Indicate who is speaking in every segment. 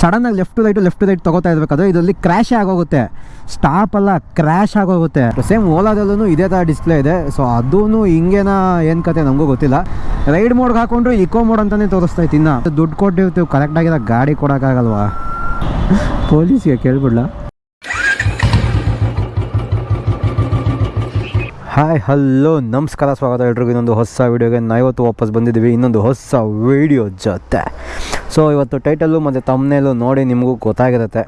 Speaker 1: ಸಡನ್ನಾಗಿ left to right left to right ತೊಗೋತಾ ಇರಬೇಕಾದ್ರೆ ಇದರಲ್ಲಿ ಕ್ರ್ಯಾಶ್ ಆಗೋಗುತ್ತೆ. ಸ್ಟಾಪ್ ಅಲ್ಲ ಕ್ರ್ಯಾಶ್ ಆಗೋಗುತ್ತೆ. ಸೇಮ್ ಓಲಾದಲ್ಲೂ ಇದೇ ಥರ ಡಿಸ್ಪ್ಲೇ ಇದೆ. ಸೊ ಅದೂ ಹಿಂಗೇನ ಏನು ಕತೆ ನಮಗೂ ಗೊತ್ತಿಲ್ಲ. ರೈಡ್ ಮೋಡ್ಗೆ ಹಾಕೊಂಡ್ರು ಇಕೋ ಮೋಡ್ ಅಂತಲೇ ತೋರಿಸ್ತಾ ಇತ್ತು ಇನ್ನು. ದುಡ್ಡು ಕೊಟ್ಟಿರ್ತೀವಿ ಕರೆಕ್ಟಾಗಿರೋ ಗಾಡಿ ಕೊಡೋಕ್ಕಾಗಲ್ವಾ ಪೊಲೀಸ್ಗೆ ಕೇಳ್ಬಿಡ್ಲ? ಹಾಯ್ ಹಲೋ ನಮಸ್ಕಾರ, ಸ್ವಾಗತ ಎಲ್ರಿಗೂ. ಇನ್ನೊಂದು ಹೊಸ ವೀಡಿಯೋಗೆ ನಾವು ಇವತ್ತು ವಾಪಸ್ ಬಂದಿದ್ದೀವಿ. ಇನ್ನೊಂದು ಹೊಸ ವೀಡಿಯೋ ಜೊತೆ. ಸೊ ಇವತ್ತು ಟೈಟಲ್ಲು ಮತ್ತು ತಮ್ಮನೇಲು ನೋಡಿ ನಿಮಗೂ ಗೊತ್ತಾಗಿರುತ್ತೆ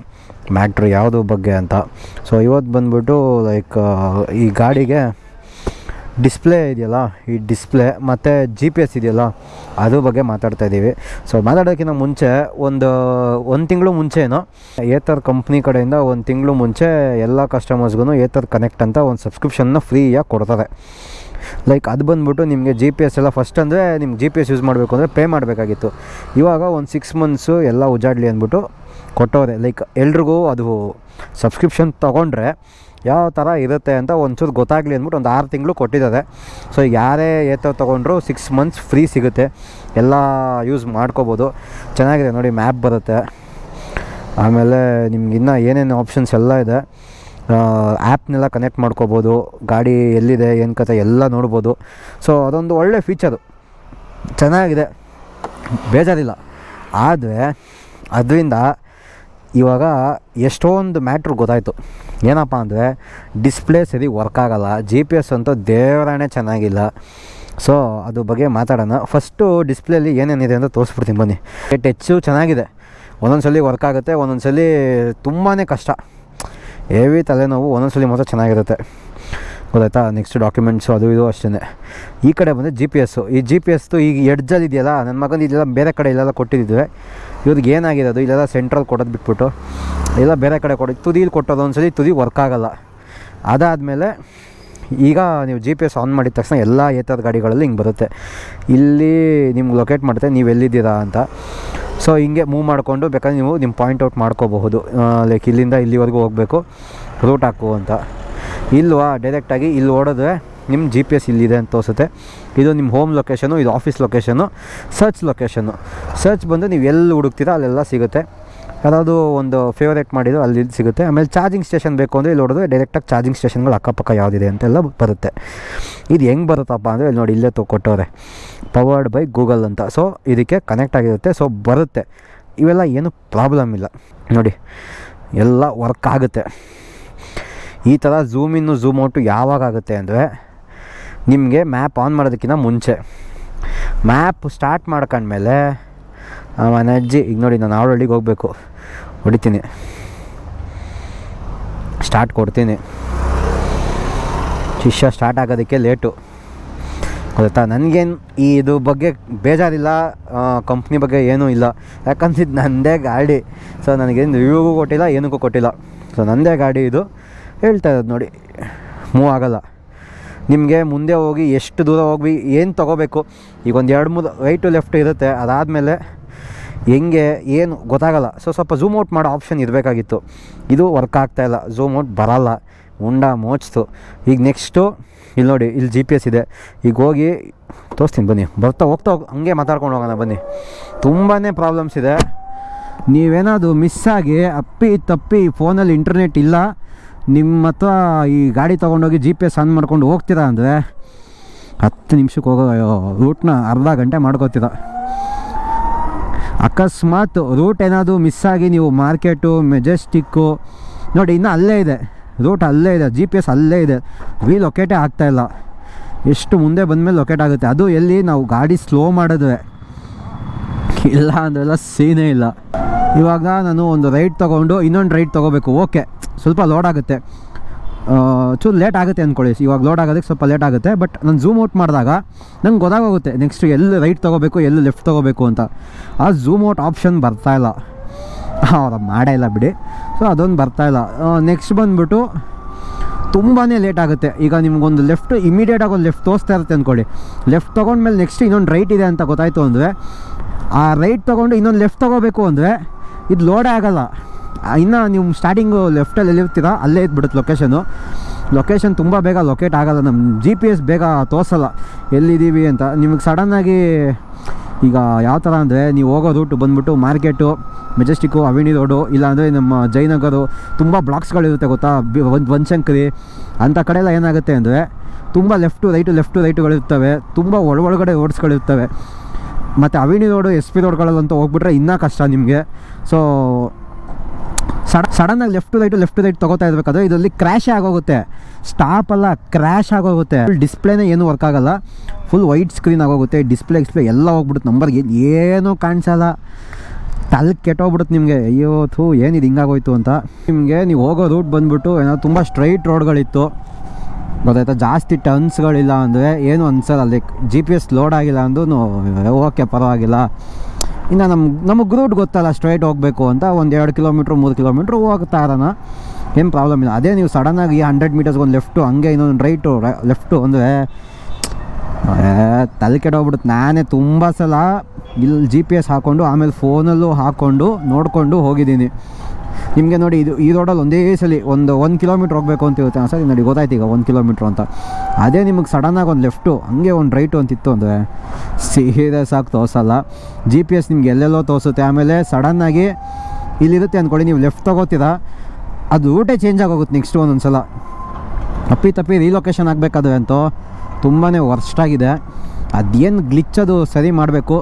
Speaker 1: ಮ್ಯಾಟ್ರ್ ಯಾವುದು ಬಗ್ಗೆ ಅಂತ. ಸೊ ಇವತ್ತು ಬಂದ್ಬಿಟ್ಟು ಲೈಕ್ ಈ ಗಾಡಿಗೆ ಡಿಸ್ಪ್ಲೇ ಇದೆಯಲ್ಲ, ಈ ಡಿಸ್ಪ್ಲೇ ಮತ್ತು ಜಿ ಪಿ ಎಸ್ ಇದೆಯಲ್ಲ ಅದ್ರ ಬಗ್ಗೆ ಮಾತಾಡ್ತಾ ಇದ್ದೀವಿ ಸೊ ಮಾತಾಡೋಕ್ಕಿಂತ ಮುಂಚೆ ಒಂದು ಒಂದು ತಿಂಗಳು ಮುಂಚೆನೋ ಏತರ್ ಕಂಪ್ನಿ ಕಡೆಯಿಂದ ಒಂದು ತಿಂಗಳು ಮುಂಚೆ ಎಲ್ಲ ಕಸ್ಟಮರ್ಸ್ಗೂ ಏತರ್ ಕನೆಕ್ಟ್ ಅಂತ ಒಂದು ಸಬ್ಸ್ಕ್ರಿಪ್ಷನ್ನ ಫ್ರೀಯಾಗಿ ಕೊಡ್ತಾರೆ. ಲೈಕ್ ಅದು ಬಂದ್ಬಿಟ್ಟು ನಿಮಗೆ ಜಿ ಪಿ ಎಸ್ ಎಲ್ಲ ಫಸ್ಟ್ ಅಂದರೆ ನಿಮ್ಗೆ ಜಿ ಪಿ ಎಸ್ ಯೂಸ್ ಮಾಡಬೇಕು ಅಂದರೆ ಪೇ ಮಾಡಬೇಕಾಗಿತ್ತು. ಇವಾಗ ಒಂದು ಸಿಕ್ಸ್ ಮಂತ್ಸು ಎಲ್ಲ ಉಜಾಡಲಿ ಅಂದ್ಬಿಟ್ಟು ಕೊಟ್ಟವ್ರೆ. ಲೈಕ್ ಎಲ್ರಿಗೂ ಅದು ಸಬ್ಸ್ಕ್ರಿಪ್ಷನ್ ತೊಗೊಂಡ್ರೆ ಯಾವ ಥರ ಇರುತ್ತೆ ಅಂತ ಒಂಚೂರು ಗೊತ್ತಾಗಲಿ ಅಂದ್ಬಿಟ್ಟು ಒಂದು ಆರು ತಿಂಗಳು ಕೊಟ್ಟಿದ್ದಾರೆ. ಸೊ ಯಾರೇ ಏತೋ ತೊಗೊಂಡ್ರು ಸಿಕ್ಸ್ ಮಂತ್ಸ್ ಫ್ರೀ ಸಿಗುತ್ತೆ. ಎಲ್ಲ ಯೂಸ್ ಮಾಡ್ಕೋಬೋದು. ಚೆನ್ನಾಗಿದೆ ನೋಡಿ ಮ್ಯಾಪ್ ಬರುತ್ತೆ. ಆಮೇಲೆ ನಿಮ್ಗೆ ಇನ್ನೂ ಏನೇನು ಆಪ್ಷನ್ಸ್ ಎಲ್ಲ ಇದೆ. ಆ್ಯಪ್ನೆಲ್ಲ ಕನೆಕ್ಟ್ ಮಾಡ್ಕೋಬೋದು, ಗಾಡಿ ಎಲ್ಲಿದೆ, ಏನು ಕತೆ ಎಲ್ಲ ನೋಡ್ಬೋದು. ಸೊ ಅದೊಂದು ಒಳ್ಳೆ ಫೀಚರು ಚೆನ್ನಾಗಿದೆ. ಬೇಜಾರಿಲ್ಲ. ಆದರೆ, ಅದರಿಂದ ಇವಾಗ ಎಷ್ಟೊಂದು ಮ್ಯಾಟ್ರ್ ಗೊತ್ತಾಯಿತು. ಏನಪ್ಪ ಅಂದರೆ ಡಿಸ್ಪ್ಲೇ ಸರಿ ವರ್ಕ್ ಆಗೋಲ್ಲ. ಜಿ ಪಿ ಎಸ್ ಅಂತೂ ದೇವರಾಣೆ ಚೆನ್ನಾಗಿಲ್ಲ. ಸೊ ಅದ್ರ ಬಗ್ಗೆ ಮಾತಾಡೋಣ. ಫಸ್ಟು ಡಿಸ್ಪ್ಲೇಲಿ ಏನೇನಿದೆ ಅಂತ ತೋರಿಸ್ಬಿಡ್ತೀನಿ. ಬನ್ನಿ ಟೆಚ್ಚು ಚೆನ್ನಾಗಿದೆ. ಒಂದೊಂದು ಸಲ ವರ್ಕ್ ಆಗುತ್ತೆ ಒಂದೊಂದು ಸಲ ತುಂಬಾ ಕಷ್ಟ. ಹೆವಿ ತಲೆನೋವು ಒಂದೊಂದ್ಸಲಿ ಸಲ ಮಾತ್ರ ಚೆನ್ನಾಗಿರುತ್ತೆ. ಗೊತ್ತಾಯ್ತಾ? ನೆಕ್ಸ್ಟ್ ಡಾಕ್ಯುಮೆಂಟ್ಸು ಅದು ಇದು ಅಷ್ಟೇ ಈ ಕಡೆ ಬಂದರೆ ಜಿ ಪಿ ಎಸ್ಸು ಈ ಜಿ ಪಿ ಎಸ್ದು ಈಗ ಎಡ್ಜಲ್ಲಿ ಇದೆಯಲ್ಲ ನನ್ನ ಮಗನ ಇದೆಲ್ಲ ಬೇರೆ ಕಡೆ ಇಲ್ಲೆಲ್ಲ ಕೊಟ್ಟಿದ್ದಿದ್ವಿ ಇವ್ರಿಗೆ ಏನಾಗಿದೆ ಅದು ಇಲ್ಲೆಲ್ಲ ಸೆಂಟ್ರಲ್ ಕೊಡೋದು ಬಿಟ್ಬಿಟ್ಟು, ಇಲ್ಲ ಬೇರೆ ಕಡೆ ಕೊಡಿ ತುದಿಲಿ ಕೊಟ್ಟೋದು ಒಂದ್ಸಲಿ, ತುದಿ ವರ್ಕ್ ಆಗೋಲ್ಲ. ಅದಾದಮೇಲೆ ಈಗ ನೀವು ಜಿ ಪಿ ಎಸ್ ಆನ್ ಮಾಡಿದ ತಕ್ಷಣ ಎಲ್ಲ ಏತದ ಗಾಡಿಗಳಲ್ಲಿ ಹಿಂಗೆ ಬರುತ್ತೆ. ಇಲ್ಲಿ ನಿಮ್ಗೆ ಲೊಕೇಟ್ ಮಾಡುತ್ತೆ ನೀವು ಎಲ್ಲಿದ್ದೀರಾ ಅಂತ. ಸೊ ಹಿಂಗೆ ಮೂವ್ ಮಾಡಿಕೊಂಡು ಬೇಕಾದ್ರೆ ನೀವು ನಿಮ್ಮ ಪಾಯಿಂಟ್ ಔಟ್ ಮಾಡ್ಕೋಬಹುದು. ಲೈಕ್ ಇಲ್ಲಿಂದ ಇಲ್ಲಿವರೆಗೂ ಹೋಗಬೇಕು. ರೂಟ್ ಹಾಕು ಅಂತ. ಇಲ್ವಾ? ಡೈರೆಕ್ಟಾಗಿ ಇಲ್ಲಿ ಓಡಿದ್ರೆ ನಿಮ್ಮ ಜಿ ಪಿ ಎಸ್ ಇಲ್ಲಿದೆ ಅಂತ ತೋರಿಸುತ್ತೆ. ಇದು ನಿಮ್ಮ ಹೋಮ್ ಲೊಕೇಶನು ಇದು office location search location search ಬಂದು ನೀವು ಎಲ್ಲಿ ಹುಡುಕ್ತೀರಾ ಅಲ್ಲೆಲ್ಲ ಸಿಗುತ್ತೆ. ಯಾವುದು ಒಂದು ಫೇವರೇಟ್ ಮಾಡಿದ್ರು ಅಲ್ಲಿ ಸಿಗುತ್ತೆ. ಆಮೇಲೆ ಚಾರ್ಜಿಂಗ್ ಸ್ಟೇಷನ್ ಬೇಕು ಅಂದರೆ ಇಲ್ಲಿ ನೋಡಿದ್ರೆ ಡೈರೆಕ್ಟಾಗಿ ಚಾರ್ಜಿಂಗ್ ಸ್ಟೇಷನ್ಗಳು ಅಕ್ಕಪಕ್ಕ ಯಾವುದಿದೆ ಅಂತೆಲ್ಲ ಬರುತ್ತೆ. ಇದು ಹೆಂಗೆ ಬರುತ್ತಪ್ಪ ಅಂದರೆ ಇಲ್ಲಿ ನೋಡಿ, ಇಲ್ಲೇ ಕೊಟ್ಟವ್ರೆ ಪವರ್ಡ್ ಬೈ ಗೂಗಲ್ ಅಂತ. ಸೊ ಇದಕ್ಕೆ ಕನೆಕ್ಟ್ ಆಗಿರುತ್ತೆ. ಸೊ ಬರುತ್ತೆ. ಇವೆಲ್ಲ ಏನು ಪ್ರಾಬ್ಲಮ್ ಇಲ್ಲ. ನೋಡಿ, ಎಲ್ಲ ವರ್ಕ್ ಆಗುತ್ತೆ. ಈ ಥರ ಝೂಮ್ ಇನ್ನು ಝೂಮ್ ಔಟು ಯಾವಾಗ ಆಗುತ್ತೆ ಅಂದರೆ ನಿಮಗೆ ಮ್ಯಾಪ್ ಆನ್ ಮಾಡೋದಕ್ಕಿಂತ ಮುಂಚೆ. ಮ್ಯಾಪ್ ಸ್ಟಾರ್ಟ್ ಮಾಡ್ಕೊಂಡ್ಮೇಲೆ ಮನೆ ಅಜ್ಜಿ, ಈಗ ನೋಡಿ ನಾನು ಆವಳಹಳ್ಳಿಗೆ ಹೋಗಬೇಕು. ಹೊಡಿತೀನಿ. ಸ್ಟಾರ್ಟ್ ಕೊಡ್ತೀನಿ. ಶಿಷ್ಯ ಸ್ಟಾರ್ಟ್ ಆಗೋದಕ್ಕೆ ಲೇಟು ಗೊತ್ತಾ? ನನಗೇನು ಈ ಇದು ಬಗ್ಗೆ ಬೇಜಾರಿಲ್ಲ ಕಂಪ್ನಿ ಬಗ್ಗೆ ಏನೂ ಇಲ್ಲ. ಯಾಕಂದ್ರೆ ಇದು ನನ್ನದೇ ಗಾಡಿ. ಸೊ ನನಗೇನು ರಿವ್ಯೂಗೂ ಕೊಟ್ಟಿಲ್ಲ, ಏನಕ್ಕೂ ಕೊಟ್ಟಿಲ್ಲ. ಸೊ ನನ್ನದೇ ಗಾಡಿ ಇದು. ಹೇಳ್ತಾ ಇರೋದು ನೋಡಿ. ಮೂವ್ ಆಗೋಲ್ಲ. ನಿಮಗೆ ಮುಂದೆ ಹೋಗಿ ಎಷ್ಟು ದೂರ ಹೋಗಿ ಏನು ತೊಗೋಬೇಕು? ಈಗ ಒಂದು ಎರಡು ಮೂರು ರೈಟು ಲೆಫ್ಟ್ ಇರುತ್ತೆ. ಅದಾದಮೇಲೆ ಹೆಂಗೆ, ಏನು ಗೊತ್ತಾಗಲ್ಲ. ಸೊ ಸ್ವಲ್ಪ ಝೂಮ್ ಔಟ್ ಮಾಡೋ ಆಪ್ಷನ್ ಇರಬೇಕಾಗಿತ್ತು. ಇದು ವರ್ಕ್ ಆಗ್ತಾಯಿಲ್ಲ ಝೂಮ್ ಔಟ್ ಬರಲ್ಲ. ಉಂಡ ಮೋಚ್ತು. ಈಗ ನೆಕ್ಸ್ಟು ಇಲ್ಲಿ ನೋಡಿ, ಇಲ್ಲಿ ಜಿ ಪಿ ಎಸ್ ಇದೆ. ಈಗ ಹೋಗಿ, ತೋರಿಸ್ತೀನಿ, ಬನ್ನಿ. ಬರ್ತಾ ಹೋಗ್ತಾ ಹೋಗಿ ಹಂಗೆ ಮಾತಾಡ್ಕೊಂಡು ಹೋಗೋಣ, ಬನ್ನಿ. ತುಂಬಾ ಪ್ರಾಬ್ಲಮ್ಸ್ ಇದೆ. ನೀವೇನಾದರೂ ಮಿಸ್ ಆಗಿ ಅಪ್ಪಿ, ತಪ್ಪಿ ಫೋನಲ್ಲಿ ಇಂಟರ್ನೆಟ್ ಇಲ್ಲ, ನಿಮ್ಮ ಹತ್ರ ಈ ಗಾಡಿ ತೊಗೊಂಡೋಗಿ ಜಿ ಪಿ ಎಸ್ ಆನ್ ಮಾಡ್ಕೊಂಡು ಹೋಗ್ತೀರಾ ಅಂದರೆ, ಹತ್ತು ನಿಮಿಷಕ್ಕೆ ಹೋಗೋ ರೂಟ್ನ ಅರ್ಧ ಗಂಟೆ ಮಾಡ್ಕೋತೀರ. ಅಕಸ್ಮಾತ್ ರೂಟ್ ಏನಾದರೂ ಮಿಸ್ ಆಗಿ ನೀವು ಮಾರ್ಕೆಟು ಮೆಜೆಸ್ಟಿಕ್ಕು ನೋಡಿ ಇನ್ನೂ ಅಲ್ಲೇ ಇದೆ. ರೂಟ್ ಅಲ್ಲೇ ಇದೆ ಜಿ ಪಿ ಎಸ್ ಅಲ್ಲೇ ಇದೆ. ವಿ ಲೊಕೇಟೇ ಆಗ್ತಾಯಿಲ್ಲ ಎಷ್ಟು ಮುಂದೆ ಬಂದಮೇಲೆ ಲೊಕೇಟ್ ಆಗುತ್ತೆ. ಅದು ಎಲ್ಲಿ? ನಾವು ಗಾಡಿ ಸ್ಲೋ ಮಾಡಿದ್ರೆ. ಇಲ್ಲ ಅಂದ್ರೆಲ್ಲ ಸೀನೇ ಇಲ್ಲ. ಇವಾಗ ನಾನು ಒಂದು ರೈಡ್ ತೊಗೊಂಡು ಇನ್ನೊಂದು ರೈಡ್ ತೊಗೋಬೇಕು. ಓಕೆ ಸ್ವಲ್ಪ ಲೋಡ್ ಆಗುತ್ತೆ. ಚೂರು ಲೇಟ್ ಆಗುತ್ತೆ ಅಂದ್ಕೊಳ್ಳಿ ಇವಾಗ ಲೋಡ್ ಆಗೋದಕ್ಕೆ ಸ್ವಲ್ಪ ಲೇಟ್ ಆಗುತ್ತೆ ಬಟ್ ನಾನು ಝೂಮ್ ಔಟ್ ಮಾಡಿದಾಗ ನಂಗೆ ಗೊತ್ತಾಗೋಗುತ್ತೆ. ನೆಕ್ಸ್ಟ್ ಎಲ್ಲಿ ರೈಟ್ ತೊಗೋಬೇಕು, ಎಲ್ಲಿ ಲೆಫ್ಟ್ ತೊಗೋಬೇಕು ಅಂತ. ಆ ಝೂಮ್ ಔಟ್ ಆಪ್ಷನ್ ಬರ್ತಾಯಿಲ್ಲ ಅವ್ರ ಮಾಡೇ ಇಲ್ಲ ಬಿಡಿ. ಸೊ ಅದೊಂದು ಬರ್ತಾಯಿಲ್ಲ ನೆಕ್ಸ್ಟ್ ಬಂದುಬಿಟ್ಟು ತುಂಬಾ ಲೇಟ್ ಆಗುತ್ತೆ. ಈಗ ನಿಮಗೊಂದು ಲೆಫ್ಟ್ ಇಮಿಡಿಯೇಟಾಗಿ ಒಂದು ಲೆಫ್ಟ್ ತೋರಿಸ್ತಾ ಇರುತ್ತೆ ಅಂದ್ಕೊಳ್ಳಿ ಲೆಫ್ಟ್ ತೊಗೊಂಡ್ಮೇಲೆ ನೆಕ್ಸ್ಟ್ ಇನ್ನೊಂದು ರೈಟ್ ಇದೆ ಅಂತ ಗೊತ್ತಾಯಿತು ಅಂದರೆ, ಆ ರೈಟ್ ತೊಗೊಂಡು ಇನ್ನೊಂದು ಲೆಫ್ಟ್ ತೊಗೋಬೇಕು ಅಂದರೆ, ಇದು ಲೋಡೇ ಆಗೋಲ್ಲ. ಇನ್ನು ನೀವು ಸ್ಟಾರ್ಟಿಂಗು ಲೆಫ್ಟಲ್ಲಿ ಎಲ್ಲಿರ್ತೀರಾ ಅಲ್ಲೇ ಇದ್ಬಿಡುತ್ತೆ ಲೊಕೇಶನು ಲೊಕೇಶನ್ ತುಂಬ ಬೇಗ ಲೊಕೇಟ್ ಆಗೋಲ್ಲ ನಮ್ಮ ಜಿ ಪಿ ಎಸ್ ಬೇಗ ತೋರಿಸಲ್ಲ, ಎಲ್ಲಿದ್ದೀವಿ ಅಂತ. ನಿಮಗೆ ಸಡನ್ನಾಗಿ ಈಗ ಯಾವ ಥರ ಅಂದರೆ, ನೀವು ಹೋಗೋ ರೂಟು ಬಂದುಬಿಟ್ಟು ಮಾರ್ಕೆಟು ಮೆಜೆಸ್ಟಿಕ್ಕು ಅವಿನಿ ರೋಡು ಇಲ್ಲಾಂದರೆ ನಮ್ಮ ಜಯನಗರು ತುಂಬ ಬ್ಲಾಕ್ಸ್ಗಳಿರುತ್ತೆ ಗೊತ್ತಾ? ಒಂದು ಬನಶಂಕರಿ ಅಂಥ ಕಡೆ ಎಲ್ಲ ಏನಾಗುತ್ತೆ ಅಂದರೆ, ತುಂಬ ಲೆಫ್ಟು ರೈಟು ಲೆಫ್ಟು ರೈಟುಗಳಿರ್ತವೆ ತುಂಬ ಒಳಗಡೆ ರೋಡ್ಸ್ಗಳಿರ್ತವೆ ಮತ್ತು ಅವಿನಿ ರೋಡು ಎಸ್ ಪಿ ರೋಡ್ಗಳಲ್ಲಂತೂ ಹೋಗ್ಬಿಟ್ರೆ ಇನ್ನೂ ಕಷ್ಟ ನಿಮಗೆ. ಸೊ ಸಡ ಸಡನ್ನಾಗಿ ಲೆಫ್ಟ್ ರೈಟ್ ಲೆಫ್ಟ್ ರೈಟ್ ತೊಗೋತಾ ಇರಬೇಕಾದ್ರೆ ಇದರಲ್ಲಿ ಕ್ರ್ಯಾಶ್ ಆಗೋಗುತ್ತೆ. ಸ್ಟಾಪ್ ಅಲ್ಲ, ಕ್ರ್ಯಾಶ್ ಆಗೋಗುತ್ತೆ. ಡಿಸ್ಪ್ಲೇನೇ ಏನು ವರ್ಕ್ ಆಗಲ್ಲ. ಫುಲ್ ವೈಟ್ ಸ್ಕ್ರೀನ್ ಆಗೋಗುತ್ತೆ. ಡಿಸ್ಪ್ಲೇ ಎಕ್ಸ್ಪ್ಲೇ ಎಲ್ಲ ಹೋಗ್ಬಿಡುತ್ತೆ. ನಂಬರ್ಗೆ ಏನೂ ಕಾಣಿಸಲ್ಲ. ತಲೆ ಕೆಟ್ಟೋಗ್ಬಿಡುತ್ತೆ ನಿಮಗೆ. ಅಯ್ಯೋ, ಥೂ, ಏನಿದು ಹಿಂಗಾಗೋಯ್ತು ಅಂತ. ನಿಮಗೆ ನೀವು ಹೋಗೋ ರೂಟ್ ಬಂದುಬಿಟ್ಟು ಏನೋ ತುಂಬ ಸ್ಟ್ರೈಟ್ ರೋಡ್ಗಳಿತ್ತು. ಗೊತ್ತಾಯ್ತಾ? ಜಾಸ್ತಿ ಟರ್ನ್ಸ್ಗಳಿಲ್ಲ ಅಂದರೆ ಏನು ಅನ್ಸಲ್ಲ. Like G P S load ಆಗಿಲ್ಲ ಅಂದ್ರೂ ಓಕೆ, ಪರವಾಗಿಲ್ಲ. ಇನ್ನು ನಮ್ಮ ನಮಗೆ ರೂಟ್ ಗೊತ್ತಲ್ಲ ಸ್ಟ್ರೈಟ್ ಹೋಗಬೇಕು ಅಂತ. ಒಂದು ಎರಡು ಕಿಲೋಮೀಟ್ರ್ ಮೂರು ಕಿಲೋಮೀಟ್ರ್ ಹೋಗ್ತಾ ಇರೋಣ ಏನು ಪ್ರಾಬ್ಲಮ್ ಇಲ್ಲ. ಅದೇ ನೀವು ಸಡನ್ನಾಗಿ ಹಂಡ್ರೆಡ್ ಮೀಟರ್ಸ್ಗೆ ಒಂದು ಲೆಫ್ಟು ಹಂಗೆ ಇನ್ನೊಂದು ರೈಟು ಲೆಫ್ಟು ಅಂದರೆ ತಲೆ ಕೆಡೋಗ್ಬಿಡುತ್ತೆ ನಾನೇ ತುಂಬ ಸಲ ಇಲ್ಲಿ ಜಿ ಪಿ ಎಸ್ ಹಾಕ್ಕೊಂಡು ಆಮೇಲೆ ಫೋನಲ್ಲೂ ಹಾಕ್ಕೊಂಡು ನೋಡಿಕೊಂಡು ಹೋಗಿದ್ದೀನಿ. ನಿಮಗೆ ನೋಡಿ ಇದು, ಈ ರೋಡಲ್ಲಿ ಒಂದೇ ಸಲ ಒಂದು ಒಂದು ಕಿಲೋಮೀಟ್ರ್ ಹೋಗಬೇಕು ಅಂತ ಇರುತ್ತೆ ಸರಿ ನೋಡಿ ಗೊತ್ತಾಯ್ತು ಈಗ ಒಂದು ಕಿಲೋಮೀಟ್ರ್ ಅಂತ. ಅದೇ ನಿಮಗೆ ಸಡನ್ನಾಗಿ ಒಂದು ಲೆಫ್ಟು ಹಂಗೆ ಒಂದು ರೈಟು ಅಂತಿತ್ತು ಅಂದರೆ ಸೀರಿಯಸ್ ಆಗಿ ತೋರಿಸಲ್ಲ. ಜಿ ಪಿ ಎಸ್ ನಿಮ್ಗೆ ಎಲ್ಲೆಲ್ಲೋ ತೋರಿಸುತ್ತೆ. ಆಮೇಲೆ ಸಡನ್ನಾಗಿ ಇಲ್ಲಿರುತ್ತೆ ಅಂದ್ಕೊಳ್ಳಿ ನೀವು ಲೆಫ್ಟ್ ತೊಗೋತೀರಾ, ಅದು ರೂಟೇ ಚೇಂಜ್ ಆಗೋಗುತ್ತೆ ನೆಕ್ಸ್ಟ್ ಒಂದೊಂದು ಸಲ ತಪ್ಪಿ ತಪ್ಪಿ ರೀಲೊಕೇಶನ್ ಆಗಬೇಕಾದ್ರೆ ಅಂತೂ ತುಂಬಾ ವರ್ಸ್ಟಾಗಿದೆ ಅದೇನು ಗ್ಲಿಚ್ ಅದು ಸರಿ ಮಾಡಬೇಕು.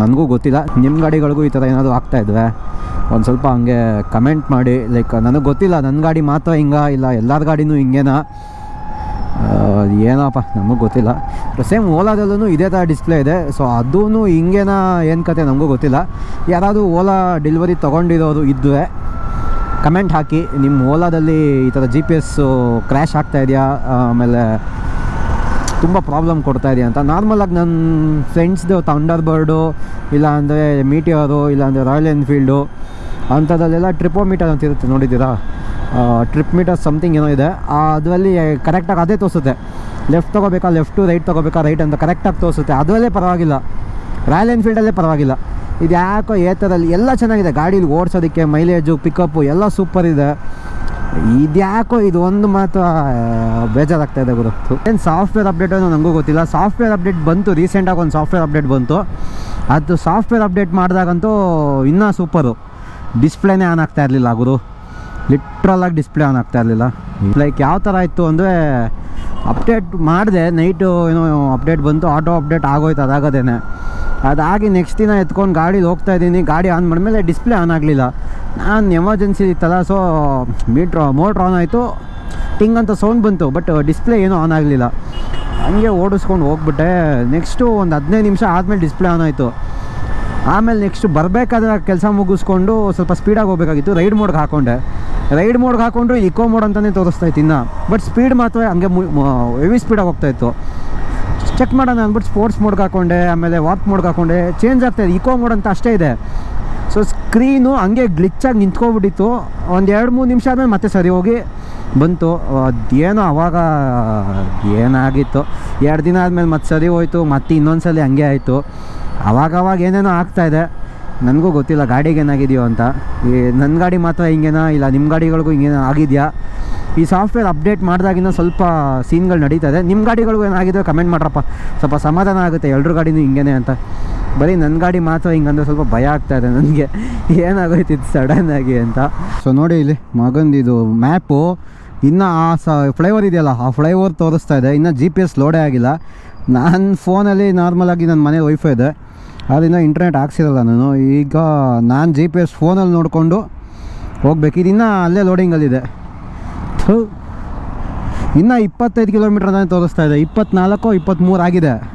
Speaker 1: ನನಗೂ ಗೊತ್ತಿಲ್ಲ. ನಿಮ್ಮ ಗಾಡಿಗಳಿಗೂ ಈ ಥರ ಏನಾದರೂ ಆಗ್ತಾಯಿದ್ವೆ ಒಂದು ಸ್ವಲ್ಪ ಹಂಗೆ ಕಮೆಂಟ್ ಮಾಡಿ ಲೈಕ್ ನನಗೆ ಗೊತ್ತಿಲ್ಲ ನನ್ನ ಗಾಡಿ ಮಾತ್ರ ಹಿಂಗ ಇಲ್ಲ, ಎಲ್ಲರ ಗಾಡಿನೂ ಹಿಂಗೇನಾ? ಏನಪ್ಪ, ನಮಗೂ ಗೊತ್ತಿಲ್ಲ. ಸೇಮ್ ಓಲಾದಲ್ಲೂ ಇದೇ ಥರ ಡಿಸ್ಪ್ಲೇ ಇದೆ. ಸೊ ಅದೂ ಹಿಂಗೇನಾ, ಏನು ಕತೆ ನಮಗೂ ಗೊತ್ತಿಲ್ಲ. ಯಾರಾದರೂ ಓಲಾ ಡೆಲಿವರಿ ತೊಗೊಂಡಿರೋರು ಇದ್ದರೆ ಕಮೆಂಟ್ ಹಾಕಿ. ನಿಮ್ಮ ಓಲಾದಲ್ಲಿ ಈ ಥರ ಜಿ ಪಿ ಎಸ್ಸು ಕ್ರ್ಯಾಶ್ ಆಗ್ತಾ ಇದೆಯಾ? ಆಮೇಲೆ ತುಂಬ ಪ್ರಾಬ್ಲಮ್ ಕೊಡ್ತಾ ಇದೆಯಾ ಅಂತ. ನಾರ್ಮಲಾಗಿ ನನ್ನ ಫ್ರೆಂಡ್ಸ್ದು ಥಂಡರ್ ಬರ್ಡು ಇಲ್ಲಾಂದರೆ ಮೀಟಿಯರು ಇಲ್ಲಾಂದರೆ ರಾಯಲ್ ಎನ್ಫೀಲ್ಡು ಅಂಥದ್ದಲ್ಲೆಲ್ಲ ಟ್ರಿಪೋಮೀಟರ್ ಅಂತ ಇರುತ್ತೆ ನೋಡಿದ್ದೀರಾ? ಟ್ರಿಪ್ ಮೀಟರ್ ಸಮಥಿಂಗ್ ಏನೋ ಇದೆ. ಅದರಲ್ಲಿ ಕರೆಕ್ಟಾಗಿ ಅದೇ ತೋರಿಸುತ್ತೆ. ಲೆಫ್ಟ್ ತೊಗೋಬೇಕಾ ಲೆಫ್ಟು ರೈಟ್ ತೊಗೋಬೇಕಾ ರೈಟ್ ಅಂತ ಕರೆಕ್ಟಾಗಿ ತೋರಿಸುತ್ತೆ. ಅದರಲ್ಲೇ ಪರವಾಗಿಲ್ಲ. ರಾಯಲ್ ಎನ್ಫೀಲ್ಡಲ್ಲೇ ಪರವಾಗಿಲ್ಲ. ಇದು ಯಾಕೋ ಏತರಲ್ಲಿ ಎಲ್ಲ ಚೆನ್ನಾಗಿದೆ. ಗಾಡೀಲಿ ಓಡಿಸೋದಕ್ಕೆ ಮೈಲೇಜು ಪಿಕಪ್ಪು ಎಲ್ಲ ಸೂಪರ್ ಇದೆ. ಇದ್ಯಾಕೋ ಇದು ಒಂದು ಮಾತು ಬೇಜಾರಾಗ್ತಾ ಇದೆ ಗುರು ಏನು ಸಾಫ್ಟ್ವೇರ್ ಅಪ್ಡೇಟ್ ಅನ್ನೋ ನನಗೂ ಗೊತ್ತಿಲ್ಲ. ಸಾಫ್ಟ್ವೇರ್ ಅಪ್ಡೇಟ್ ಬಂತು ರೀಸೆಂಟಾಗಿ ಒಂದು ಸಾಫ್ಟ್ವೇರ್ ಅಪ್ಡೇಟ್ ಬಂತು. ಅದು ಸಾಫ್ಟ್ವೇರ್ ಅಪ್ಡೇಟ್ ಮಾಡಿದಾಗಂತೂ ಇನ್ನೂ ಸೂಪರು ಡಿಸ್ಪ್ಲೇನೇ ಆನ್ ಆಗ್ತಾ ಇರಲಿಲ್ಲ ಗುರು. ಲಿಟ್ರಲಾಗಿ ಡಿಸ್ಪ್ಲೇ ಆನ್ ಆಗ್ತಾ ಇರಲಿಲ್ಲ. ಲೈಕ್ ಯಾವ ಥರ ಇತ್ತು ಅಂದರೆ ಅಪ್ಡೇಟ್ ಮಾಡಿದೆ ನೈಟು ಏನೋ ಅಪ್ಡೇಟ್ ಬಂತು ಆಟೋ ಅಪ್ಡೇಟ್ ಆಗೋಯ್ತು ಅದಾಗದೇನೆ. ಅದಾಗಿ ನೆಕ್ಸ್ಟ್ ದಿನ ಎತ್ಕೊಂಡು ಗಾಡೀಲಿ ಹೋಗ್ತಾ ಇದ್ದೀನಿ, ಗಾಡಿ ಆನ್ ಮಾಡಿದ್ಮೇಲೆ ಡಿಸ್ಪ್ಲೇ ಆನ್ ಆಗಲಿಲ್ಲ. ನಾನು ಎಮರ್ಜೆನ್ಸಿ ಇತ್ತಲ್ಲ ಸೊ ಮೀಟ್ರ್ ಮೋಟ್ರ್ ಆನ್ ಆಯಿತು. ಟಿಂಗ್ ಅಂತ ಸೌಂಡ್ ಬಂತು ಬಟ್ ಡಿಸ್ಪ್ಲೇ ಏನೂ ಆನ್ ಆಗಲಿಲ್ಲ. ಹಂಗೆ ಓಡಿಸ್ಕೊಂಡು ಹೋಗ್ಬಿಟ್ಟೆ. ನೆಕ್ಸ್ಟು ಒಂದು ಹದಿನೈದು ನಿಮಿಷ ಆದಮೇಲೆ ಡಿಸ್ಪ್ಲೇ ಆನ್ ಆಯಿತು. ಆಮೇಲೆ ನೆಕ್ಸ್ಟ್ ಬರಬೇಕಾದ್ರೆ ಕೆಲಸ ಮುಗಿಸ್ಕೊಂಡು ಸ್ವಲ್ಪ ಸ್ಪೀಡಾಗಿ ಹೋಗಬೇಕಾಗಿತ್ತು. ರೈಡ್ ಮೋಡ್ಗೆ ಹಾಕೊಂಡೆ. ರೈಡ್ ಮೋಡ್ಗೆ ಹಾಕೊಂಡ್ರೆ ಇಕೋ ಮೋಡ್ ಅಂತಲೇ ತೋರಿಸ್ತಾ ಇತ್ತು ಇನ್ನು. ಬಟ್ ಸ್ಪೀಡ್ ಮಾತ್ರ ಹಂಗೆ ಹೆವಿ ಸ್ಪೀಡಾಗಿ ಹೋಗ್ತಾಯಿತ್ತು ಚೆಕ್ ಮಾಡೋಣ ಅಂದ್ಬಿಟ್ಟು ಸ್ಪೋರ್ಟ್ಸ್ ಮೋಡ್ಗೆ ಹಾಕೊಂಡೆ, ಆಮೇಲೆ ವಾಕ್ ಮೋಡ್ಗೆ ಹಾಕೊಂಡೆ. ಚೇಂಜ್ ಆಗ್ತಾಯಿದೆ ಇಕೋ ಮೋಡ್ ಅಂತ ಅಷ್ಟೇ ಇದೆ. ಸೊ ಸ್ಕ್ರೀನು ಹಂಗೆ ಗ್ಲಿಚ್ಚಾಗಿ ನಿಂತ್ಕೊಬಿಟ್ಟಿತ್ತು. ಒಂದು ಎರಡು ಮೂರು ನಿಮಿಷ ಆದಮೇಲೆ ಮತ್ತೆ ಸರಿ ಹೋಗಿ ಬಂತು. ಅದೇನೋ ಅವಾಗ ಏನಾಗಿತ್ತು. ಎರಡು ದಿನ ಆದಮೇಲೆ ಮತ್ತೆ ಸರಿ ಹೋಯ್ತು. ಮತ್ತೆ ಇನ್ನೊಂದು ಸಲ ಹಂಗೆ ಆಯಿತು. ಅವಾಗವಾಗ ಏನೇನೋ ಆಗ್ತಾಯಿದೆ ನನಗೂ ಗೊತ್ತಿಲ್ಲ ಗಾಡಿಗೆ ಏನಾಗಿದೆಯೋ ಅಂತ. ಈ ನನ್ನ ಗಾಡಿ ಮಾತ್ರ ಹಿಂಗೇನೋ? ಇಲ್ಲ ನಿಮ್ಮ ಗಾಡಿಗಳಿಗೂ ಹಿಂಗೇನೋ ಆಗಿದೆಯಾ? ಈ ಸಾಫ್ಟ್ವೇರ್ ಅಪ್ಡೇಟ್ ಮಾಡಿದಾಗಿನ ಸ್ವಲ್ಪ ಸೀನ್ಗಳು ನಡೀತಾ ಇದೆ. ನಿಮ್ಮ ಗಾಡಿಗಳಿಗೂ ಏನಾಗಿದೆ ಕಮೆಂಟ್ ಮಾಡ್ರಪ್ಪ. ಸ್ವಲ್ಪ ಸಮಾಧಾನ ಆಗುತ್ತೆ ಎಲ್ಲರೂ ಗಾಡಿನೂ ಹಿಂಗೇನೆ ಅಂತ. ಬರೀ ನನ್ನ ಗಾಡಿ ಮಾತ್ರ ಹಿಂಗಂದ್ರೆ ಸ್ವಲ್ಪ ಭಯ ಆಗ್ತಾ ಇದೆ ನನಗೆ. ಏನಾಗೋಯ್ತಿತ್ತು ಸಡನ್ನಾಗಿ ಅಂತ. ಸೊ ನೋಡಿ ಇಲ್ಲಿ ಮಗಂದಿದು ಮ್ಯಾಪು. ಇನ್ನು ಆ ಸ ಫ್ಲೈಓವರ್ ಇದೆಯಲ್ಲ, ಆ ಫ್ಲೈಓವರ್ ತೋರಿಸ್ತಾ ಇದೆ. ಇನ್ನು ಜಿ ಪಿ ಎಸ್ ಲೋಡೇ ಆಗಿಲ್ಲ. ನನ್ನ ಫೋನಲ್ಲಿ ನಾರ್ಮಲಾಗಿ ನನ್ನ ಮನೆ ವೈಫೈ ಇದೆ. ಅದರಿಂದ ಇಂಟರ್ನೆಟ್ ಹಾಕ್ಸಿರಲ್ಲ ನಾನು. ಈಗ ನಾನು ಜಿ ಪಿ ಎಸ್ ಫೋನಲ್ಲಿ ನೋಡಿಕೊಂಡು ಹೋಗ್ಬೇಕು. ಇದು ಇನ್ನೂ ಅಲ್ಲೇ ಲೋಡಿಂಗಲ್ಲಿದೆ ಥೂ. ಇನ್ನೂ ಇಪ್ಪತ್ತೈದು ಕಿಲೋಮೀಟ್ರ್ ಅಂತ ತೋರಿಸ್ತಾ ಇದೆ. ಇಪ್ಪತ್ನಾಲ್ಕು ಇಪ್ಪತ್ತ್ಮೂರು ಆಗಿದೆ.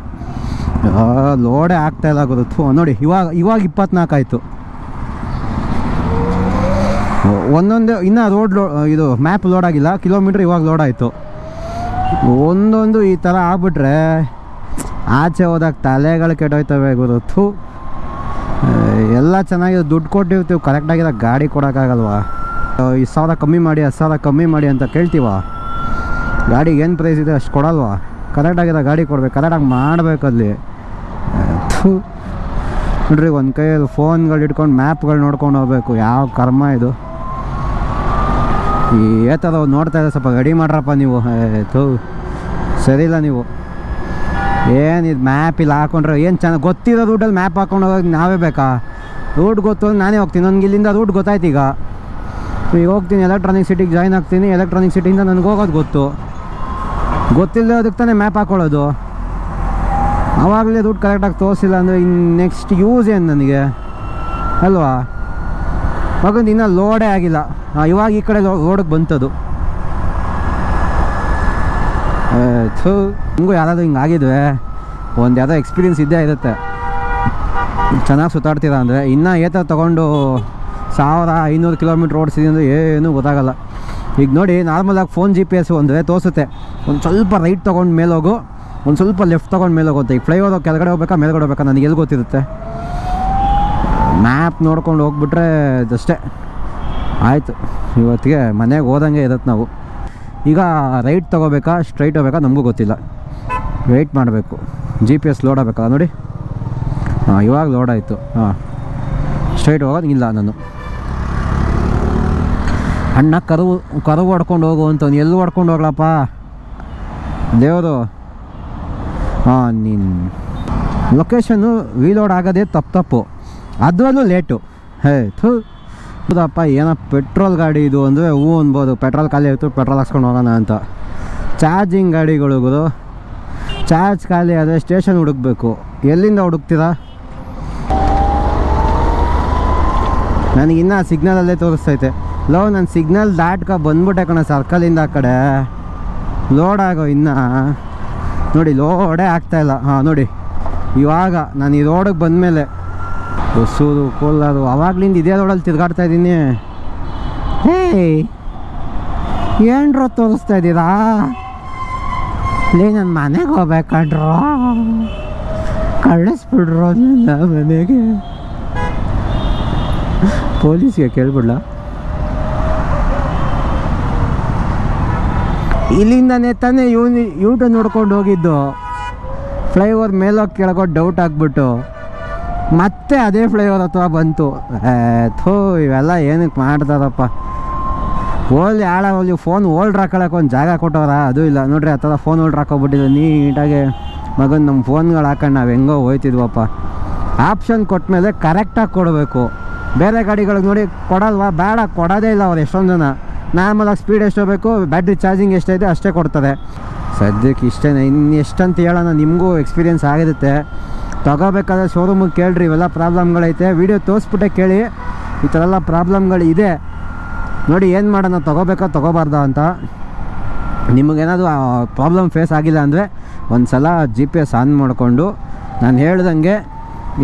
Speaker 1: ಲೋಡೇ ಆಗ್ತಾ ಇಲ್ಲ ಥೂ, ನೋಡಿ, ಇವಾಗ ಇವಾಗ ಇಪ್ಪತ್ನಾಲ್ಕು ಆಯಿತು. ಒಂದೊಂದು, ಇನ್ನೂ ರೋಡ್ ಲೋ ಇದು ಮ್ಯಾಪ್ ಲೋಡ್ ಆಗಿಲ್ಲ. ಕಿಲೋಮೀಟ್ರ್ ಇವಾಗ ಲೋಡ್ ಆಯಿತು. ಒಂದೊಂದು ಈ ಥರ ಆಗ್ಬಿಟ್ರೆ ಆಚೆ ಹೋದಾಗ ತಲೆಗಳು ಕೆಟ್ಟೋಯ್ತವೆ ಥೂ. ಎಲ್ಲ ಚೆನ್ನಾಗಿದೆ. ದುಡ್ಡು ಕೊಟ್ಟಿರ್ತೀವಿ. ಕರೆಕ್ಟಾಗಿರೋ ಗಾಡಿ ಕೊಡೋಕ್ಕಾಗಲ್ವಾ? ಈ ಸಾವಿರ ಕಮ್ಮಿ ಮಾಡಿ, ಹತ್ತು ಸಾವಿರ ಕಮ್ಮಿ ಮಾಡಿ ಅಂತ ಕೇಳ್ತೀವ? ಗಾಡಿಗೆ ಏನು ಪ್ರೈಸ್ ಇದೆ? ಅಷ್ಟು ಕೊಡಲ್ವಾ? ಕರೆಕ್ಟಾಗಿರೋ ಗಾಡಿ ಕೊಡ್ಬೇಕು. ಕರೆಕ್ಟಾಗಿ ಮಾಡಬೇಕಲ್ಲಿ ಅಲ್ಲಿ. ನೋಡ್ರಿ, ಒಂದು ಕೈಯಲ್ಲಿ ಫೋನ್ಗಳು ಇಟ್ಕೊಂಡು, ಮ್ಯಾಪ್ಗಳು ನೋಡ್ಕೊಂಡು ಹೋಗ್ಬೇಕು. ಯಾವ ಕರ್ಮ ಇದು? ಈ ಥರ ನೋಡ್ತಾ ಇದ್ದಾರೆ ಸ್ವಲ್ಪ ಗಡಿ ಮಾಡ್ರಪ್ಪ ನೀವು. ಥೂ. ಸರಿ ಇಲ್ಲ ನೀವು. ಏನಿದು ಮ್ಯಾಪ್ ಇಲ್ಲಿ ಹಾಕೊಂಡ್ರೆ ಏನು ಚೆನ್ನಾಗಿ ಗೊತ್ತಿರೋ ರೂಟಲ್ಲಿ ಮ್ಯಾಪ್ ಹಾಕೊಂಡು ಹೋಗೋದು ನಾವೇ ಬೇಕಾ? ರೂಟ್ ಗೊತ್ತು ನಾನೇ ಹೋಗ್ತೀನಿ. ನನಗೆ ಇಲ್ಲಿಂದ ರೂಟ್ ಗೊತ್ತಾಯ್ತು ಈಗ. ಈಗ ಹೋಗ್ತೀನಿ, ಎಲೆಕ್ಟ್ರಾನಿಕ್ ಸಿಟಿಗೆ ಜಾಯ್ನ್ ಆಗ್ತೀನಿ. ಎಲೆಕ್ಟ್ರಾನಿಕ್ ಸಿಟಿಯಿಂದ ನನಗೆ ಹೋಗೋದು ಗೊತ್ತು. ಗೊತ್ತಿಲ್ಲದೆ ಅದಕ್ಕೆ ತಾನೇ ಮ್ಯಾಪ್ ಹಾಕ್ಕೊಳ್ಳೋದು ಆವಾಗಲೇ ರೂಟ್ ಕರೆಕ್ಟಾಗಿ ತೋರಿಸಿಲ್ಲ ಅಂದರೆ ಇನ್ನು ನೆಕ್ಸ್ಟ್ ಯೂಸ್ ಏನು ನನಗೆ? ಅಲ್ವಾ? ಮಗಂದು ಇನ್ನೂ ಲೋಡೇ ಆಗಿಲ್ಲ. ಇವಾಗ ಈ ಕಡೆ ರೋಡಿಗೆ ಬಂತದು. ಹಂಗೂ ಯಾರಾದರೂ ಹಿಂಗೆ ಆಗಿದ್ವೆ ಒಂದು ಯಾವುದೋ ಎಕ್ಸ್ಪೀರಿಯನ್ಸ್ ಇದ್ದೇ ಇರುತ್ತೆ. ಚೆನ್ನಾಗಿ ಸುತ್ತಾಡ್ತೀರಾ ಅಂದರೆ ಇನ್ನೂ ಏತ ತೊಗೊಂಡು ಸಾವಿರ ಐನೂರು ಕಿಲೋಮೀಟ್ರ್ ಓಡಿಸಿದೆ ಅಂದರೆ ಏನೂ ಗೊತ್ತಾಗಲ್ಲ. ಈಗ ನೋಡಿ ನಾರ್ಮಲಾಗಿ ಫೋನ್ ಜಿ ಪಿ ಎಸ್ ಅಂದರೆ ತೋರಿಸುತ್ತೆ. ಒಂದು ಸ್ವಲ್ಪ ರೈಟ್ ತೊಗೊಂಡು ಮೇಲೆ ಹೋಗು ಒಂದು ಸ್ವಲ್ಪ ಲೆಫ್ಟ್ ತೊಗೊಂಡು ಮೇಲೆ ಹೋಗುತ್ತೆ ಈಗ ಫ್ಲೈಓವರ್ ಕೆಳಗಡೆ ಹೋಗ್ಬೇಕಾ, ಮೇಲ್ಗಡೆ ಹೋಗ್ಬೇಕಾ, ನನಗೆ ಎಲ್ಲಿ ಗೊತ್ತಿರುತ್ತೆ? ಮ್ಯಾಪ್ ನೋಡ್ಕೊಂಡು ಹೋಗ್ಬಿಟ್ರೆ ಅಷ್ಟೇ ಆಯಿತು, ಇವತ್ತಿಗೆ ಮನೆಗೆ ಹೋದಂಗೆ ಇರತ್ತೆ ನಾವು. ಈಗ ರೈಟ್ ತೊಗೋಬೇಕಾ ಸ್ಟ್ರೈಟ್ ಹೋಗ್ಬೇಕಾ, ನಮಗೂ ಗೊತ್ತಿಲ್ಲ. ವೆಯ್ಟ್ ಮಾಡಬೇಕು. ಜಿ ಪಿ ಎಸ್ ಲೋಡ್ ಆಗಬೇಕಲ್ಲ ನೋಡಿ. ಹಾಂ, ಇವಾಗ ಲೋಡ್ ಆಯಿತು. ಹಾಂ ಸ್ಟ್ರೈಟ್ ಹೋಗೋದು ಇಲ್ಲ ನಾನು. ಅಣ್ಣ ಕರುವು ಕರು ಹೊಡ್ಕೊಂಡು ಹೋಗು ಅಂತವ್ನು. ಎಲ್ಲಿ ಹೊಡ್ಕೊಂಡು ಹೋಗ್ಲಪ್ಪ? ದೇವರು. ಹಾಂ ನೀನು ಲೊಕೇಶನ್ನು ವೀಲೋಡ್ ಆಗೋದೇ ತಪ್ಪು ತಪ್ಪು. ಅದರಲ್ಲೂ ಲೇಟು ಹೇ, ಥೂ. ಹೌದಪ್ಪ, ಏನೋ ಪೆಟ್ರೋಲ್ ಗಾಡಿ ಇದು ಅಂದರೆ ಹೂ ಅನ್ಬೋದು. ಪೆಟ್ರೋಲ್ ಖಾಲಿ ಆಯಿತು ಪೆಟ್ರೋಲ್ ಹಾಕ್ಸ್ಕೊಂಡು ಹೋಗೋಣ ಅಂತ. ಚಾರ್ಜಿಂಗ್ ಗಾಡಿಗಳು ಚಾರ್ಜ್ ಖಾಲಿ ಆದರೆ ಸ್ಟೇಷನ್ ಹುಡುಕ್ಬೇಕು. ಎಲ್ಲಿಂದ ಹುಡುಕ್ತೀರಾ? ನನಗಿನ್ನ ಸಿಗ್ನಲಲ್ಲೇ ತೋರಿಸ್ತೈತೆ. ಲೋ ನನ್ನ ಸಿಗ್ನಲ್ ದಾಟ್ಕೊ ಬಂದ್ಬಿಟ್ಟೆ ಕಣ ಸರ್ಕಲಿಂದ ಆ ಕಡೆ. ಲೋಡ್ ಆಗೋ ಇನ್ನು. ನೋಡಿ ಲೋಡೇ ಆಗ್ತಾಯಿಲ್ಲ ಹಾಂ, ನೋಡಿ. ಇವಾಗ ನಾನು ಈ ರೋಡಿಗೆ ಬಂದಮೇಲೆ ಹೊಸೂರು ಕೋಲಾರು, ಅವಾಗ್ಲಿಂದ ಇದೇ ರೋಡಲ್ಲಿ ತಿರ್ಗಾಡ್ತಾ ಇದ್ದೀನಿ. ಏಯ್ ಏನ್ರೋ ತೋರಿಸ್ತಾ ಇದ್ದೀರಾ? ಲೇ ನನ್ನ ಮನೆಗೆ ಹೋಗ್ಬೇಕಂಡ್ರೋ ಕಳಿಸ್ಬಿಡ್ರೋ ಮನೆಗೆ. ಪೊಲೀಸ್ಗೆ ಕೇಳ್ಬಿಡ್ಲ? ಇಲ್ಲಿಂದನೇ ತಾನೇ ಇವನು ಯೂಟ್ಯೂಬ್ ನೋಡ್ಕೊಂಡು ಹೋಗಿದ್ದು. ಫ್ಲೈಓವರ್ ಮೇಲೋಗಿ ಕೆಳಗೋ ಡೌಟ್ ಆಗ್ಬಿಟ್ಟು. ಮತ್ತೆ ಅದೇ ಫ್ಲೈಓವರ್ ಹತ್ರ ಬಂತು. ಥೋ, ಇವೆಲ್ಲ ಏನಕ್ಕೆ ಮಾಡ್ತಾರಪ್ಪ. ಓಲ್ಡ್ ಆಳ ಹೋಲಿ ಫೋನ್ ಓಲ್ಡ್ ಹಾಕೊಳಕ್ಕೆ ಒಂದು ಜಾಗ ಕೊಟ್ಟವ್ರ? ಅದು ಇಲ್ಲ. ನೋಡ್ರಿ, ಆ ಥರ ಫೋನ್ ಓಲ್ಡ್ ಹಾಕೋಬಿಟ್ಟಿದ್ದು ನೀಟಾಗಿ ಮಗನ ನಮ್ಮ ಫೋನ್ಗಳು ಹಾಕೊಂಡು ನಾವು ಹೆಂಗೋ ಹೋಯ್ತಿದ್ವಪ್ಪ. ಆಪ್ಷನ್ ಕೊಟ್ಟ ಮೇಲೆ ಕರೆಕ್ಟಾಗಿ ಕೊಡಬೇಕು. ಬೇರೆ ಗಾಡಿಗಳಿಗೆ ನೋಡಿ ಕೊಡಲ್ವಾ? ಬೇಡ, ಕೊಡೋದೇ ಇಲ್ಲ ಅವ್ರು ಎಷ್ಟೊಂದು ಜನ. ನಾರ್ಮಲಾಗಿ ಸ್ಪೀಡ್ ಎಷ್ಟು ಬೇಕು ಬ್ಯಾಟ್ರಿ ಚಾರ್ಜಿಂಗ್ ಎಷ್ಟೈತೆ ಅಷ್ಟೇ ಕೊಡ್ತದೆ. ಸದ್ಯಕ್ಕೆ ಇಷ್ಟೇ ಇನ್ನು ಎಷ್ಟಂತ ಹೇಳೋಣ, ನಿಮಗೂ ಎಕ್ಸ್ಪೀರಿಯೆನ್ಸ್ ಆಗಿರುತ್ತೆ. ತಗೋಬೇಕಾದ್ರೆ ಶೋರೂಮಿಗೆ ಕೇಳ್ರಿ, ಇವೆಲ್ಲ ಪ್ರಾಬ್ಲಮ್ಗಳೈತೆ ವಿಡಿಯೋ ತೋರಿಸ್ಬಿಟ್ಟೆ ಕೇಳಿ, ಈ ಥರ ಎಲ್ಲ ಪ್ರಾಬ್ಲಮ್ಗಳಿದೆ ನೋಡಿ, ಏನು ಮಾಡೋಣ, ತಗೋಬೇಕಾ, ತೊಗೋಬಾರ್ದ ಅಂತ. ನಿಮಗೇನಾದರೂ ಪ್ರಾಬ್ಲಮ್ ಫೇಸ್ ಆಗಿಲ್ಲ ಅಂದರೆ ಒಂದು ಸಲ ಜಿ ಪಿ ಎಸ್ ಆನ್ ಮಾಡಿಕೊಂಡು, ನಾನು ಹೇಳ್ದಂಗೆ,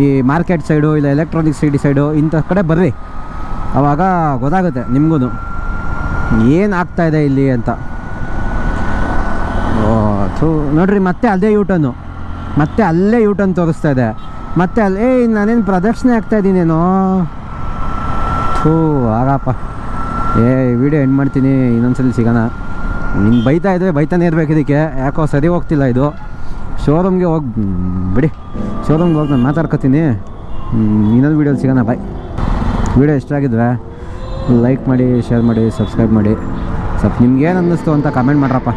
Speaker 1: ಈ ಮಾರ್ಕೆಟ್ ಸೈಡು ಇಲ್ಲ ಎಲೆಕ್ಟ್ರಾನಿಕ್ ಸಿಟಿ ಸೈಡು ಇಂಥ ಕಡೆ ಬರ್ರಿ. ಆವಾಗ ಗೊತ್ತಾಗುತ್ತೆ ನಿಮಗೂ ಏನು ಇದೆ ಇಲ್ಲಿ ಅಂತ? ಓ, ಥೂ, ನೋಡ್ರಿ, ಮತ್ತೆ ಅದೇ ಯೂಟನ್ನು ಮತ್ತೆ ಅಲ್ಲೇ ಯೂಟನ್ ತೋರಿಸ್ತಾ ಇದೆ. ಮತ್ತೆ ಅಲ್ಲೇ ನಾನೇನು ಪ್ರದಕ್ಷಿಣೆ ಆಗ್ತಾ ಇದ್ದೀನೇನೋ? ಥೂ ಆಗಪ್ಪ ಏ ವಿಡಿಯೋ ಎಂಡ್ ಮಾಡ್ತೀನಿ, ಇನ್ನೊಂದ್ಸಲಿ ಸಿಗೋಣ. ನಿಂಗೆ ಬೈತಾ ಇದ್ರೆ ಬೈತಾನೆ ಇರಬೇಕು ಇದಕ್ಕೆ. ಯಾಕೋ ಸರಿ ಹೋಗ್ತಿಲ್ಲ ಇದು. ಶೋರೂಮ್ಗೆ ಹೋಗಿ ಬಿಡಿ. ಶೋರೂಮ್ಗೆ ಹೋಗಿ ನಾನು ಮಾತಾಡ್ಕೊತೀನಿ. ಇನ್ನೊಂದು ವೀಡಿಯೋಲಿ ಸಿಗೋಣ ಬಾಯ್ ವೀಡಿಯೋ ಇಷ್ಟ ಆಗಿದ್ವೆ ಲೈಕ್ ಮಾಡಿ ಶೇರ್ ಮಾಡಿ ಸಬ್ಸ್ಕ್ರೈಬ್ ಮಾಡಿ ಸ್ವಲ್ಪ ನಿಮ್ಗೇನು ಅನ್ನಿಸ್ತು ಅಂತ ಕಮೆಂಟ್ ಮಾಡ್ರಪ್ಪ.